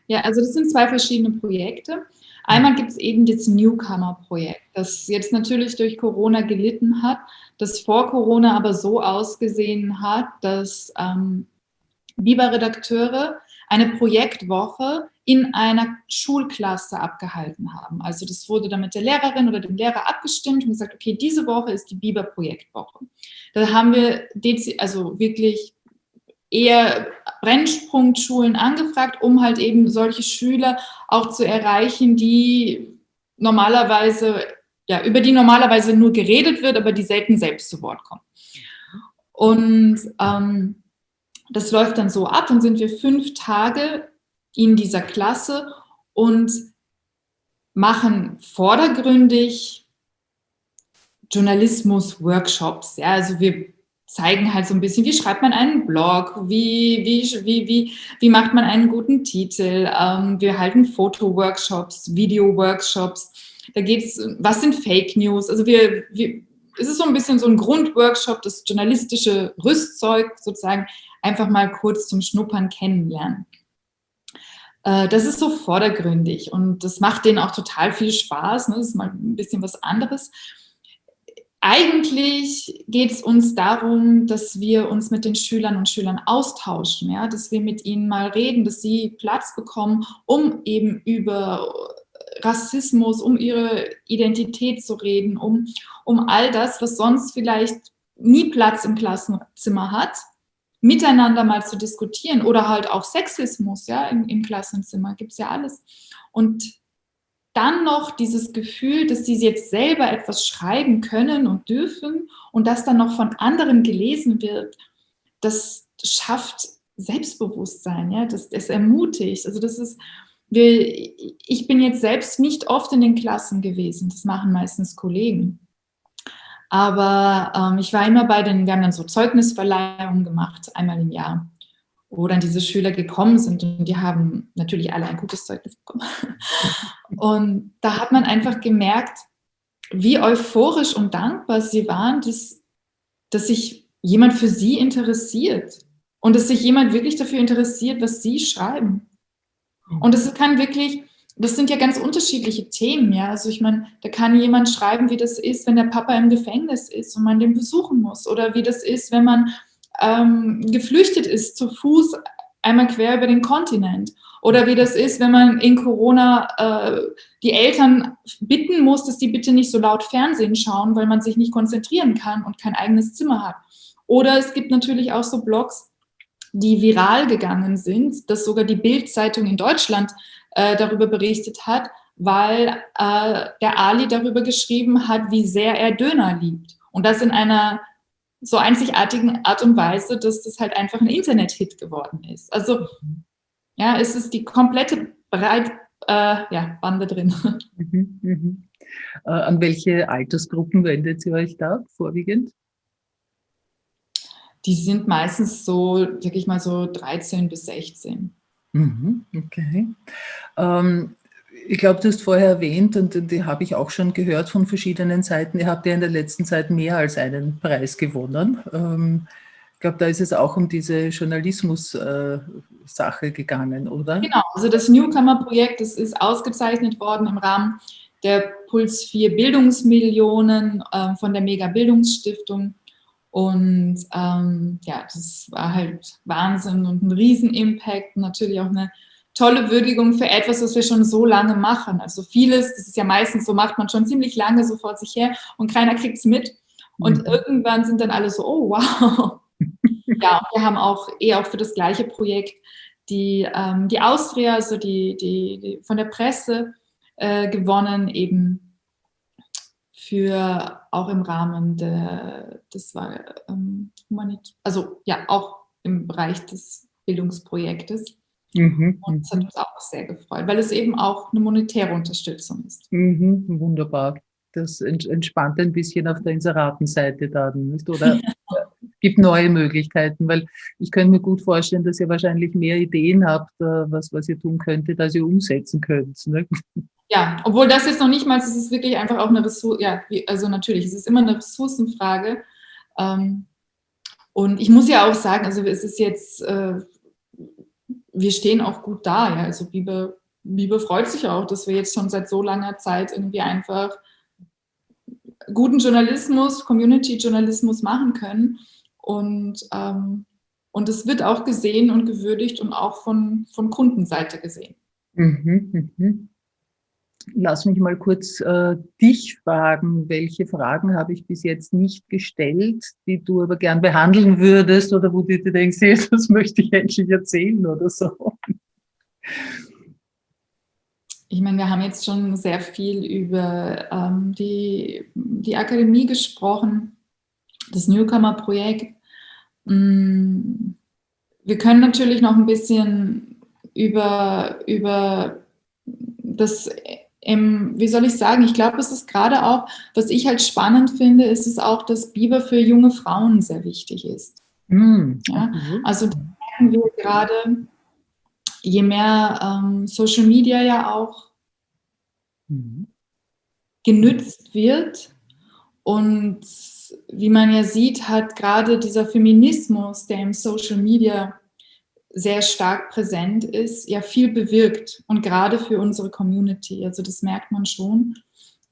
Ja, also das sind zwei verschiedene Projekte. Einmal gibt es eben das Newcomer-Projekt, das jetzt natürlich durch Corona gelitten hat, das vor Corona aber so ausgesehen hat, dass ähm, Biber-Redakteure eine Projektwoche in einer Schulklasse abgehalten haben. Also das wurde dann mit der Lehrerin oder dem Lehrer abgestimmt und gesagt, okay, diese Woche ist die Biber-Projektwoche. Da haben wir also wirklich eher Brennpunktschulen angefragt, um halt eben solche Schüler auch zu erreichen, die normalerweise, ja, über die normalerweise nur geredet wird, aber die selten selbst zu Wort kommen. Und ähm, das läuft dann so ab, dann sind wir fünf Tage in dieser Klasse und machen vordergründig Journalismus-Workshops. Ja, also wir zeigen halt so ein bisschen, wie schreibt man einen Blog, wie, wie, wie, wie, wie macht man einen guten Titel. Ähm, wir halten Foto-Workshops, Video-Workshops. Da geht es, was sind Fake News? Also wir, wir, es ist so ein bisschen so ein Grundworkshop, das journalistische Rüstzeug sozusagen einfach mal kurz zum Schnuppern kennenlernen. Äh, das ist so vordergründig und das macht denen auch total viel Spaß. Ne? Das ist mal ein bisschen was anderes. Eigentlich geht es uns darum, dass wir uns mit den Schülern und Schülern austauschen, ja? dass wir mit ihnen mal reden, dass sie Platz bekommen, um eben über Rassismus, um ihre Identität zu reden, um, um all das, was sonst vielleicht nie Platz im Klassenzimmer hat, miteinander mal zu diskutieren oder halt auch Sexismus ja, im, im Klassenzimmer, gibt es ja alles. Und dann noch dieses Gefühl, dass sie jetzt selber etwas schreiben können und dürfen und das dann noch von anderen gelesen wird, das schafft Selbstbewusstsein, ja, das, das ermutigt. Also das ist, ich bin jetzt selbst nicht oft in den Klassen gewesen, das machen meistens Kollegen. Aber ähm, ich war immer bei den, wir haben dann so Zeugnisverleihungen gemacht, einmal im Jahr, wo dann diese Schüler gekommen sind und die haben natürlich alle ein gutes Zeugnis bekommen. Und da hat man einfach gemerkt, wie euphorisch und dankbar sie waren, dass, dass sich jemand für sie interessiert und dass sich jemand wirklich dafür interessiert, was sie schreiben. Und es kann wirklich, das sind ja ganz unterschiedliche Themen, ja. Also ich meine, da kann jemand schreiben, wie das ist, wenn der Papa im Gefängnis ist und man den besuchen muss. Oder wie das ist, wenn man ähm, geflüchtet ist zu Fuß einmal quer über den Kontinent. Oder wie das ist, wenn man in Corona äh, die Eltern bitten muss, dass die bitte nicht so laut Fernsehen schauen, weil man sich nicht konzentrieren kann und kein eigenes Zimmer hat. Oder es gibt natürlich auch so Blogs, die viral gegangen sind, dass sogar die Bild-Zeitung in Deutschland äh, darüber berichtet hat, weil äh, der Ali darüber geschrieben hat, wie sehr er Döner liebt. Und das in einer so einzigartigen Art und Weise, dass das halt einfach ein Internet-Hit geworden ist. Also ja, es ist die komplette Breit, äh, ja, Bande drin. Mhm, mhm. Äh, an welche Altersgruppen wendet ihr euch da vorwiegend? Die sind meistens so, sag ich mal so 13 bis 16. Mhm, okay. Ähm, ich glaube, du hast vorher erwähnt, und die habe ich auch schon gehört von verschiedenen Seiten, ihr habt ja in der letzten Zeit mehr als einen Preis gewonnen. Ähm, ich glaube, da ist es auch um diese Journalismus-Sache äh, gegangen, oder? Genau, also das Newcomer-Projekt, das ist ausgezeichnet worden im Rahmen der Puls 4 Bildungsmillionen äh, von der Mega Bildungsstiftung. Und ähm, ja, das war halt Wahnsinn und ein Riesenimpact, natürlich auch eine tolle Würdigung für etwas, was wir schon so lange machen. Also vieles, das ist ja meistens so, macht man schon ziemlich lange so vor sich her und keiner kriegt es mit. Und mhm. irgendwann sind dann alle so, oh wow. ja, wir haben auch eher auch für das gleiche Projekt die, ähm, die Austria, also die, die, die von der Presse äh, gewonnen, eben für auch im Rahmen der, das war ähm, Humanit also ja, auch im Bereich des Bildungsprojektes. Mhm. Und das hat mhm. uns auch sehr gefreut, weil es eben auch eine monetäre Unterstützung ist. Mhm, wunderbar. Das entspannt ein bisschen auf der Inseratenseite dann, nicht? Oder gibt neue Möglichkeiten, weil ich könnte mir gut vorstellen, dass ihr wahrscheinlich mehr Ideen habt, äh, was, was ihr tun könntet, als ihr umsetzen könnt. Ne? Ja, obwohl das jetzt noch nicht mal, es ist wirklich einfach auch eine Ressource, ja, also natürlich, es ist immer eine Ressourcenfrage. Ähm, und ich muss ja auch sagen, also es ist jetzt äh, wir stehen auch gut da. Ja. Also Biber, Biber freut sich auch, dass wir jetzt schon seit so langer Zeit irgendwie einfach guten Journalismus, Community-Journalismus machen können. Und, ähm, und es wird auch gesehen und gewürdigt und auch von, von Kundenseite gesehen. Mhm, mh. Lass mich mal kurz äh, dich fragen, welche Fragen habe ich bis jetzt nicht gestellt, die du aber gern behandeln würdest oder wo du dir denkst, hey, das möchte ich endlich erzählen oder so. Ich meine, wir haben jetzt schon sehr viel über ähm, die, die Akademie gesprochen, das Newcomer-Projekt. Mm, wir können natürlich noch ein bisschen über, über das ähm, wie soll ich sagen, ich glaube, es ist gerade auch, was ich halt spannend finde, ist es auch, dass Biber für junge Frauen sehr wichtig ist. Mhm. Ja? Also da merken wir gerade, je mehr ähm, Social Media ja auch mhm. genützt wird und wie man ja sieht, hat gerade dieser Feminismus, der im Social Media sehr stark präsent ist, ja viel bewirkt und gerade für unsere Community. Also das merkt man schon,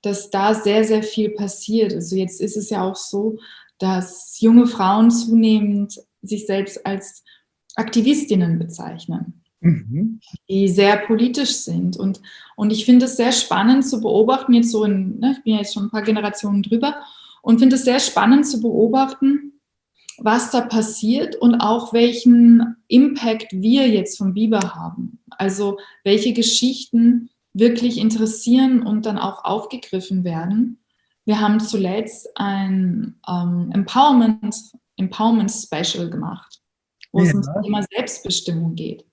dass da sehr, sehr viel passiert. Also jetzt ist es ja auch so, dass junge Frauen zunehmend sich selbst als Aktivistinnen bezeichnen, mhm. die sehr politisch sind. Und, und ich finde es sehr spannend zu beobachten, jetzt so in, ne, ich bin ja jetzt schon ein paar Generationen drüber, und finde es sehr spannend zu beobachten, was da passiert und auch welchen Impact wir jetzt vom Biber haben. Also welche Geschichten wirklich interessieren und dann auch aufgegriffen werden. Wir haben zuletzt ein ähm, Empowerment, Empowerment Special gemacht, wo ja. es um das Thema Selbstbestimmung geht.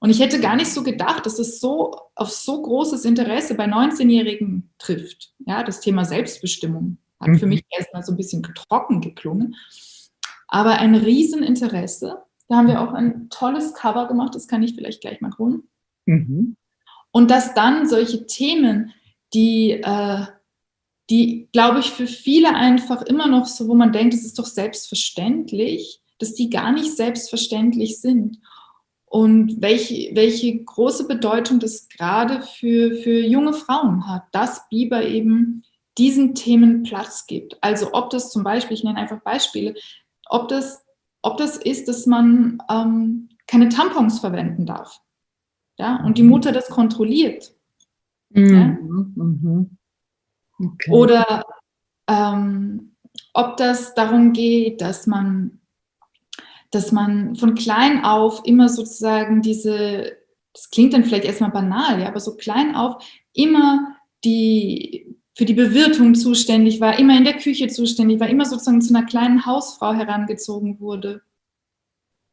Und ich hätte gar nicht so gedacht, dass es so auf so großes Interesse bei 19-Jährigen trifft. Ja, das Thema Selbstbestimmung hat mhm. für mich erstmal so ein bisschen trocken geklungen. Aber ein Rieseninteresse. Da haben wir auch ein tolles Cover gemacht, das kann ich vielleicht gleich mal holen. Mhm. Und dass dann solche Themen, die, äh, die glaube ich, für viele einfach immer noch so, wo man denkt, es ist doch selbstverständlich, dass die gar nicht selbstverständlich sind. Und welche, welche große Bedeutung das gerade für, für junge Frauen hat, dass Biber eben diesen Themen Platz gibt. Also ob das zum Beispiel, ich nenne einfach Beispiele, ob das, ob das ist, dass man ähm, keine Tampons verwenden darf. Ja, und die mhm. Mutter das kontrolliert. Mhm. Ja? Mhm. Okay. Oder ähm, ob das darum geht, dass man, dass man von klein auf immer sozusagen diese, das klingt dann vielleicht erstmal banal, ja, aber so klein auf immer die für die Bewirtung zuständig war, immer in der Küche zuständig war, immer sozusagen zu einer kleinen Hausfrau herangezogen wurde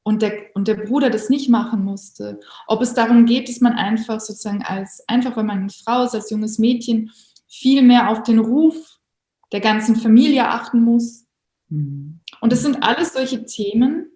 und der, und der Bruder das nicht machen musste. Ob es darum geht, dass man einfach sozusagen als, einfach weil man eine Frau ist, als junges Mädchen, viel mehr auf den Ruf der ganzen Familie achten muss. Mhm. Und das sind alles solche Themen,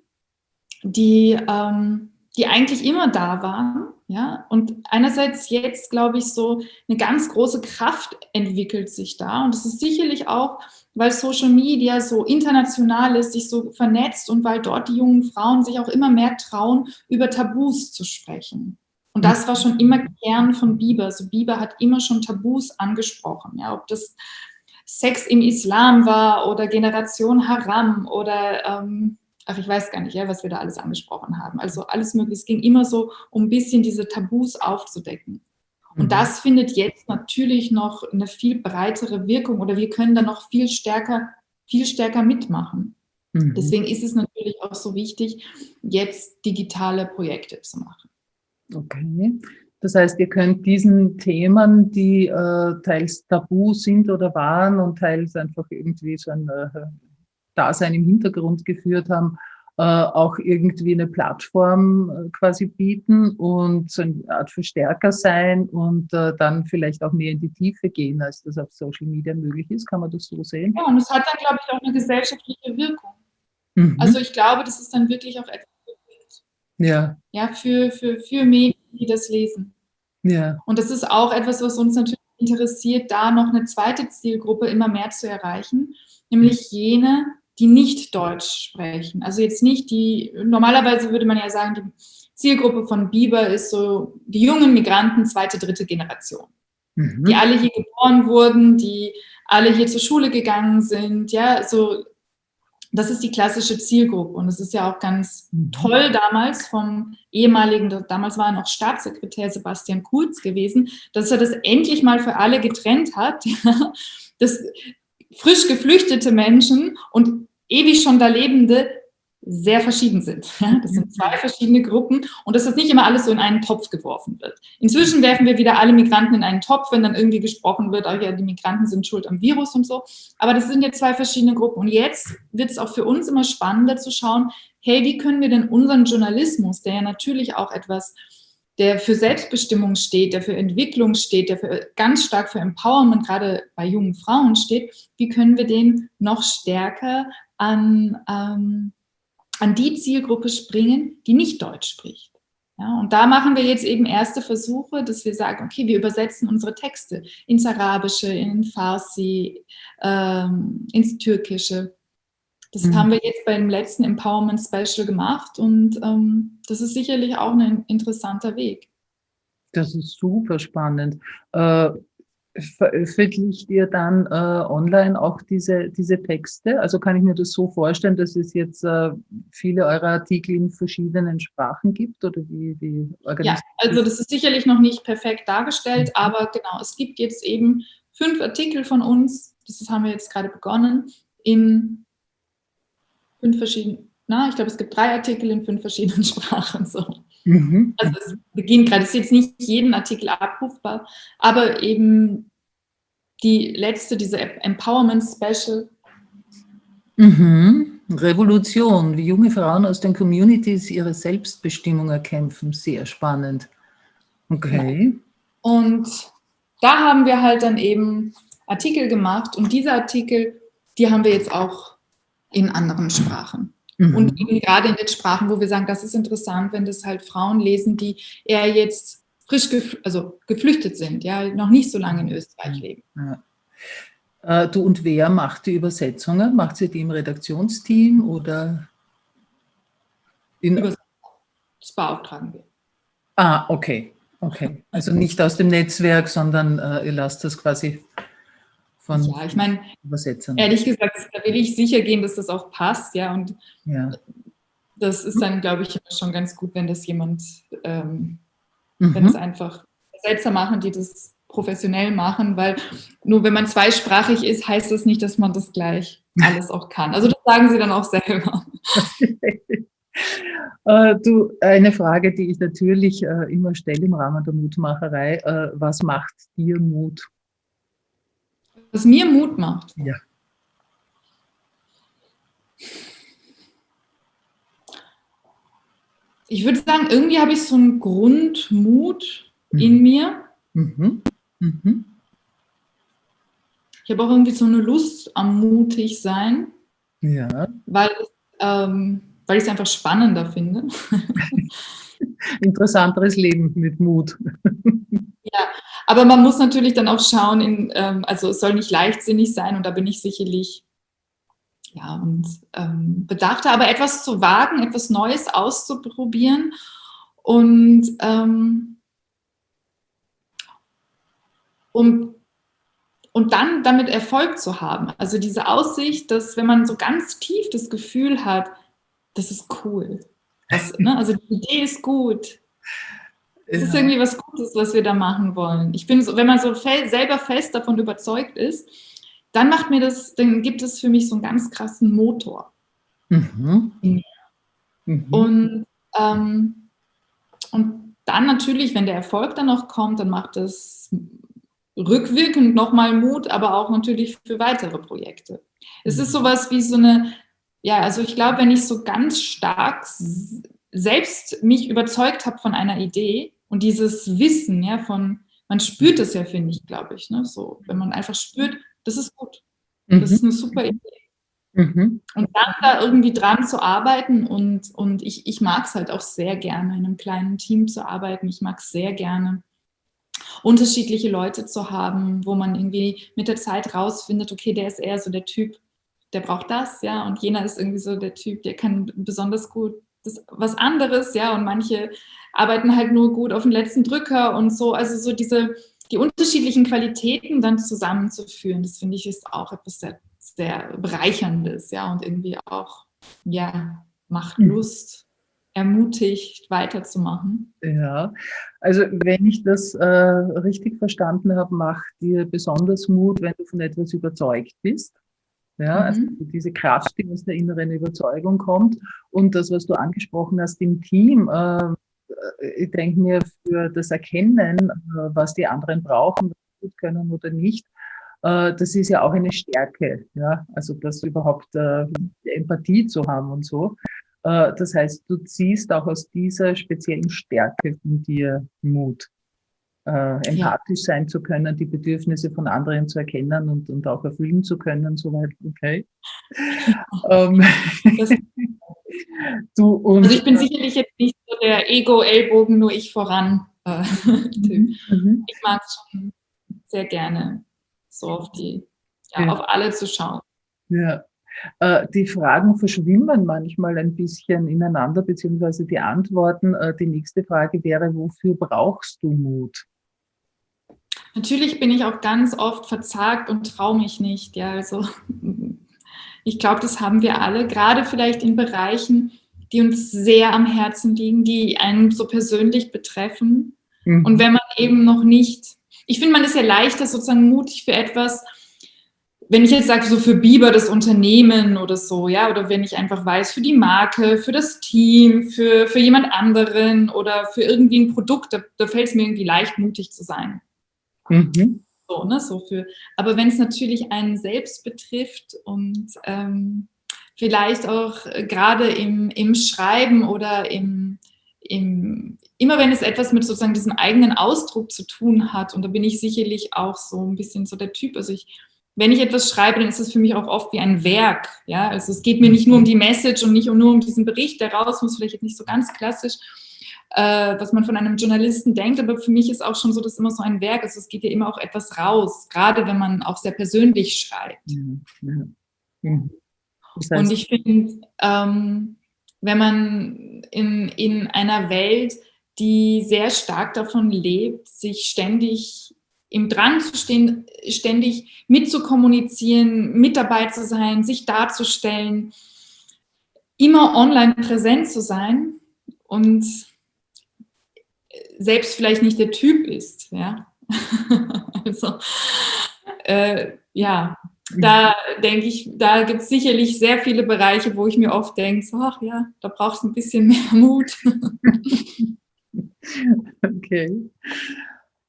die, ähm, die eigentlich immer da waren. Ja? Und einerseits jetzt, glaube ich, so eine ganz große Kraft entwickelt sich da. Und das ist sicherlich auch, weil Social Media so international ist, sich so vernetzt und weil dort die jungen Frauen sich auch immer mehr trauen, über Tabus zu sprechen. Und das war schon immer Kern von Bieber. Also Bieber hat immer schon Tabus angesprochen. Ja, ob das Sex im Islam war oder Generation Haram oder, ähm, ach, ich weiß gar nicht, ja, was wir da alles angesprochen haben. Also alles mögliche. Es ging immer so, um ein bisschen diese Tabus aufzudecken. Und mhm. das findet jetzt natürlich noch eine viel breitere Wirkung oder wir können da noch viel stärker, viel stärker mitmachen. Mhm. Deswegen ist es natürlich auch so wichtig, jetzt digitale Projekte zu machen. Okay. Das heißt, ihr könnt diesen Themen, die äh, teils tabu sind oder waren und teils einfach irgendwie so ein äh, Dasein im Hintergrund geführt haben, äh, auch irgendwie eine Plattform äh, quasi bieten und so eine Art Verstärker sein und äh, dann vielleicht auch mehr in die Tiefe gehen, als das auf Social Media möglich ist. Kann man das so sehen? Ja, und es hat dann, glaube ich, auch eine gesellschaftliche Wirkung. Mhm. Also ich glaube, das ist dann wirklich auch etwas ja. Ja, für, für, für Medien, die das lesen. Ja. Und das ist auch etwas, was uns natürlich interessiert, da noch eine zweite Zielgruppe immer mehr zu erreichen, nämlich jene, die nicht Deutsch sprechen. Also jetzt nicht die, normalerweise würde man ja sagen, die Zielgruppe von Biber ist so die jungen Migranten zweite, dritte Generation, mhm. die alle hier geboren wurden, die alle hier zur Schule gegangen sind, ja, so das ist die klassische Zielgruppe und es ist ja auch ganz mhm. toll damals vom ehemaligen, damals war er noch Staatssekretär Sebastian Kurz gewesen, dass er das endlich mal für alle getrennt hat, dass frisch geflüchtete Menschen und ewig schon da Lebende sehr verschieden sind. Das sind zwei verschiedene Gruppen und dass das nicht immer alles so in einen Topf geworfen wird. Inzwischen werfen wir wieder alle Migranten in einen Topf, wenn dann irgendwie gesprochen wird, oh ja, die Migranten sind schuld am Virus und so. Aber das sind jetzt zwei verschiedene Gruppen. Und jetzt wird es auch für uns immer spannender zu schauen, hey, wie können wir denn unseren Journalismus, der ja natürlich auch etwas der für Selbstbestimmung steht, der für Entwicklung steht, der für, ganz stark für Empowerment, gerade bei jungen Frauen steht, wie können wir den noch stärker an, ähm, an die Zielgruppe springen, die nicht Deutsch spricht. Ja, und da machen wir jetzt eben erste Versuche, dass wir sagen, okay, wir übersetzen unsere Texte ins Arabische, in Farsi, ähm, ins Türkische. Das mhm. haben wir jetzt beim letzten Empowerment Special gemacht und ähm, das ist sicherlich auch ein interessanter Weg. Das ist super spannend. Äh, veröffentlicht ihr dann äh, online auch diese, diese Texte? Also kann ich mir das so vorstellen, dass es jetzt äh, viele eurer Artikel in verschiedenen Sprachen gibt? Oder wie, wie ja, also das ist sicherlich noch nicht perfekt dargestellt, mhm. aber genau, es gibt jetzt eben fünf Artikel von uns, das haben wir jetzt gerade begonnen, in fünf verschiedenen, na, ich glaube, es gibt drei Artikel in fünf verschiedenen Sprachen. So. Mhm. Also es beginnt gerade, es ist jetzt nicht jeden Artikel abrufbar, aber eben die letzte, diese Empowerment Special. Mhm. Revolution, wie junge Frauen aus den Communities ihre Selbstbestimmung erkämpfen, sehr spannend. Okay. Und da haben wir halt dann eben Artikel gemacht und diese Artikel, die haben wir jetzt auch in anderen Sprachen. Mhm. Und eben gerade in den Sprachen, wo wir sagen, das ist interessant, wenn das halt Frauen lesen, die eher jetzt frisch gef also geflüchtet sind, ja, noch nicht so lange in Österreich leben. Ja. Äh, du und wer macht die Übersetzungen? Macht sie die im Redaktionsteam oder? In das beauftragen wir. Ah, okay. Okay. Also nicht aus dem Netzwerk, sondern äh, ihr lasst das quasi von ja, ich meine, Übersetzern. Ehrlich gesagt, da will ich sicher gehen, dass das auch passt, ja. Und ja. das ist dann, glaube ich, schon ganz gut, wenn das jemand, ähm, mhm. wenn es einfach Selbster machen, die das professionell machen, weil nur wenn man zweisprachig ist, heißt das nicht, dass man das gleich alles auch kann. Also das sagen sie dann auch selber. äh, du, eine Frage, die ich natürlich äh, immer stelle im Rahmen der Mutmacherei. Äh, was macht dir Mut? Was mir Mut macht? Ja. Ich würde sagen, irgendwie habe ich so einen Grundmut mhm. in mir. Mhm. Mhm. Ich habe auch irgendwie so eine Lust am mutig sein. Ja. Weil, ähm, weil ich es einfach spannender finde. Interessanteres Leben mit Mut. ja, aber man muss natürlich dann auch schauen, in, ähm, also es soll nicht leichtsinnig sein und da bin ich sicherlich ja, und ähm, bedachter, aber etwas zu wagen, etwas Neues auszuprobieren und ähm, um, und dann damit Erfolg zu haben. Also diese Aussicht, dass wenn man so ganz tief das Gefühl hat, das ist cool. Das, ne, also die Idee ist gut. Es ja. ist irgendwie was Gutes, was wir da machen wollen. Ich bin so, wenn man so fe selber fest davon überzeugt ist, dann macht mir das, dann gibt es für mich so einen ganz krassen Motor. Mhm. Mhm. Und, ähm, und dann natürlich, wenn der Erfolg dann noch kommt, dann macht es rückwirkend nochmal Mut, aber auch natürlich für weitere Projekte. Es ist mhm. sowas wie so eine, ja, also ich glaube, wenn ich so ganz stark selbst mich überzeugt habe von einer Idee und dieses Wissen, ja, von, man spürt es ja, finde ich, glaube ich, ne, so, wenn man einfach spürt, das ist gut. Das mhm. ist eine super Idee. Mhm. Und dann da irgendwie dran zu arbeiten und, und ich, ich mag es halt auch sehr gerne, in einem kleinen Team zu arbeiten. Ich mag es sehr gerne, unterschiedliche Leute zu haben, wo man irgendwie mit der Zeit rausfindet, okay, der ist eher so der Typ, der braucht das, ja, und jener ist irgendwie so der Typ, der kann besonders gut das, was anderes, ja, und manche arbeiten halt nur gut auf den letzten Drücker und so, also so diese, die unterschiedlichen Qualitäten dann zusammenzuführen, das finde ich ist auch etwas sehr, sehr Bereicherndes, ja, und irgendwie auch, ja, macht hm. Lust, ermutigt, weiterzumachen. Ja, also wenn ich das äh, richtig verstanden habe, macht dir besonders Mut, wenn du von etwas überzeugt bist. Ja, also mhm. diese Kraft, die aus der inneren Überzeugung kommt. Und das, was du angesprochen hast im Team, äh, äh, ich denke mir, für das Erkennen, äh, was die anderen brauchen, was sie gut können oder nicht, äh, das ist ja auch eine Stärke, ja, also das überhaupt Empathie zu haben und so. Das heißt, du ziehst auch aus dieser speziellen Stärke von dir Mut, empathisch ja. sein zu können, die Bedürfnisse von anderen zu erkennen und, und auch erfüllen zu können, soweit okay. Ähm, du, also ich bin sicherlich jetzt nicht der Ego-Ellbogen, nur ich voran. Äh, mhm. mhm. Ich mag es schon sehr gerne, so auf die, ja, ja. auf alle zu schauen. Ja. Äh, die Fragen verschwimmen manchmal ein bisschen ineinander, beziehungsweise die Antworten. Äh, die nächste Frage wäre, wofür brauchst du Mut? Natürlich bin ich auch ganz oft verzagt und traue mich nicht. Ja, also ich glaube, das haben wir alle, gerade vielleicht in Bereichen, die uns sehr am Herzen liegen, die einen so persönlich betreffen. Mhm. Und wenn man eben noch nicht, ich finde, man ist ja leichter sozusagen mutig für etwas, wenn ich jetzt sage, so für Biber das Unternehmen oder so, ja, oder wenn ich einfach weiß, für die Marke, für das Team, für, für jemand anderen oder für irgendwie ein Produkt, da, da fällt es mir irgendwie leicht, mutig zu sein. Mhm. So, ne, so für, aber wenn es natürlich einen selbst betrifft und ähm, vielleicht auch äh, gerade im, im Schreiben oder im, im, immer wenn es etwas mit sozusagen diesem eigenen Ausdruck zu tun hat, und da bin ich sicherlich auch so ein bisschen so der Typ, also ich, wenn ich etwas schreibe, dann ist es für mich auch oft wie ein Werk, ja, also es geht mir nicht nur um die Message und nicht nur um diesen Bericht, der raus muss, vielleicht nicht so ganz klassisch, äh, was man von einem Journalisten denkt, aber für mich ist auch schon so, dass immer so ein Werk ist, es geht ja immer auch etwas raus, gerade wenn man auch sehr persönlich schreibt. Ja. Ja. Das heißt, und ich finde, ähm, wenn man in, in einer Welt, die sehr stark davon lebt, sich ständig im Drang zu stehen, ständig mitzukommunizieren, mit dabei zu sein, sich darzustellen, immer online präsent zu sein und selbst vielleicht nicht der Typ ist. Ja? also, äh, ja, da denke ich, da gibt es sicherlich sehr viele Bereiche, wo ich mir oft denke, so, ach ja, da brauchst du ein bisschen mehr Mut. okay.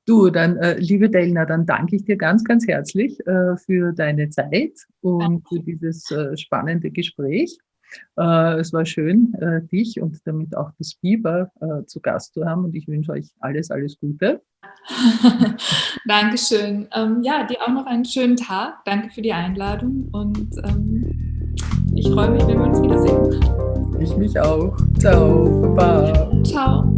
Du, dann, äh, liebe Delna, dann danke ich dir ganz, ganz herzlich äh, für deine Zeit und für dieses äh, spannende Gespräch. Äh, es war schön, äh, dich und damit auch das Biber äh, zu Gast zu haben und ich wünsche euch alles, alles Gute. Dankeschön. Ähm, ja, dir auch noch einen schönen Tag. Danke für die Einladung und ähm, ich freue mich, wenn wir uns wiedersehen. Ich mich auch. Ciao. Baba. Ciao.